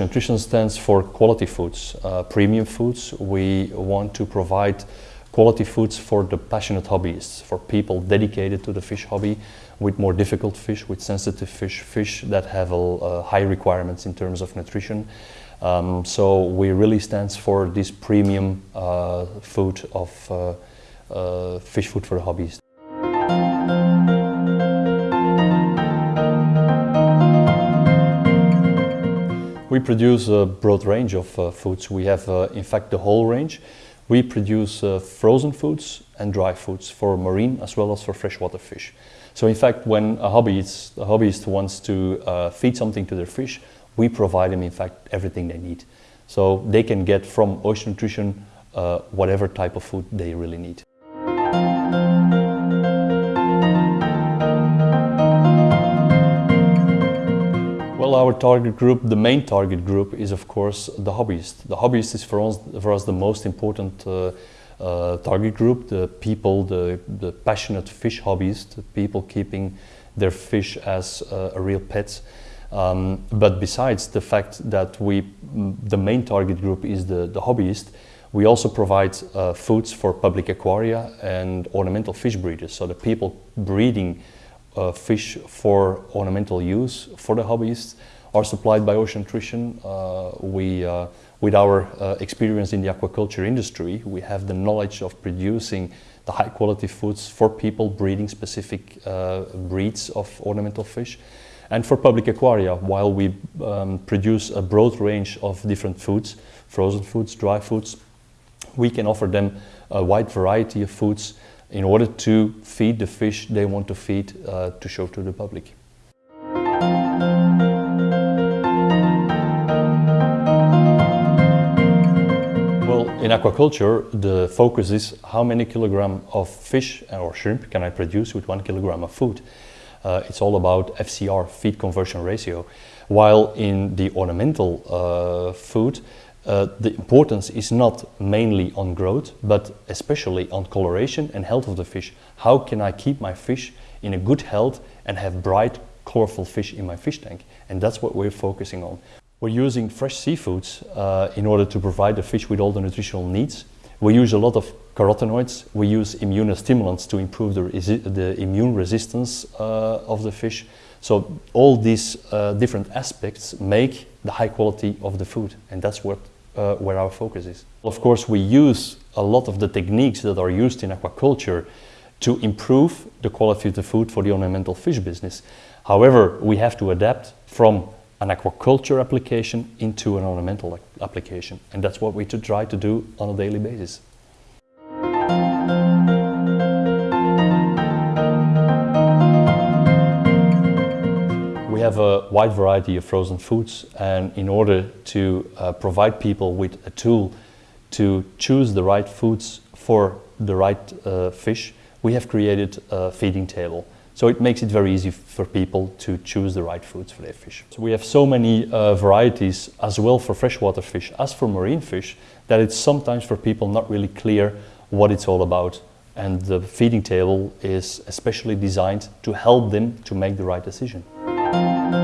Nutrition stands for quality foods, uh, premium foods. We want to provide quality foods for the passionate hobbyists, for people dedicated to the fish hobby with more difficult fish, with sensitive fish, fish that have uh, high requirements in terms of nutrition. Um, so we really stands for this premium uh, food of uh, uh, fish food for the We produce a broad range of uh, foods. We have, uh, in fact, the whole range. We produce uh, frozen foods and dry foods for marine as well as for freshwater fish. So in fact, when a hobbyist, a hobbyist wants to uh, feed something to their fish, we provide them, in fact, everything they need. So they can get from Ocean Nutrition uh, whatever type of food they really need. Well, our target group, the main target group is of course the hobbyist. The hobbyist is for us, for us the most important uh, uh, target group, the people, the, the passionate fish hobbyists, the people keeping their fish as uh, a real pet. Um, but besides the fact that we, the main target group is the, the hobbyist, we also provide uh, foods for public aquaria and ornamental fish breeders. So the people breeding uh, fish for ornamental use for the hobbyists are supplied by Ocean Nutrition. Uh, we, uh, with our uh, experience in the aquaculture industry, we have the knowledge of producing the high quality foods for people breeding specific breeds of ornamental fish. And for public aquaria, while we um, produce a broad range of different foods, frozen foods, dry foods, we can offer them a wide variety of foods in order to feed the fish they want to feed uh, to show to the public. Well, in aquaculture, the focus is how many kilogram of fish or shrimp can I produce with one kilogram of food. Uh, it's all about FCR, feed conversion ratio. While in the ornamental uh, food, uh, the importance is not mainly on growth, but especially on coloration and health of the fish. How can I keep my fish in a good health and have bright, colorful fish in my fish tank? And that's what we're focusing on. We're using fresh seafoods uh, in order to provide the fish with all the nutritional needs. We use a lot of carotenoids. We use immunostimulants to improve the, the immune resistance uh, of the fish. So all these uh, different aspects make the high quality of the food and that's what uh, where our focus is. Of course, we use a lot of the techniques that are used in aquaculture to improve the quality of the food for the ornamental fish business. However, we have to adapt from an aquaculture application into an ornamental application. And that's what we try to do on a daily basis. Have a wide variety of frozen foods and in order to uh, provide people with a tool to choose the right foods for the right uh, fish, we have created a feeding table. So it makes it very easy for people to choose the right foods for their fish. So we have so many uh, varieties as well for freshwater fish as for marine fish that it's sometimes for people not really clear what it's all about. And the feeding table is especially designed to help them to make the right decision thank you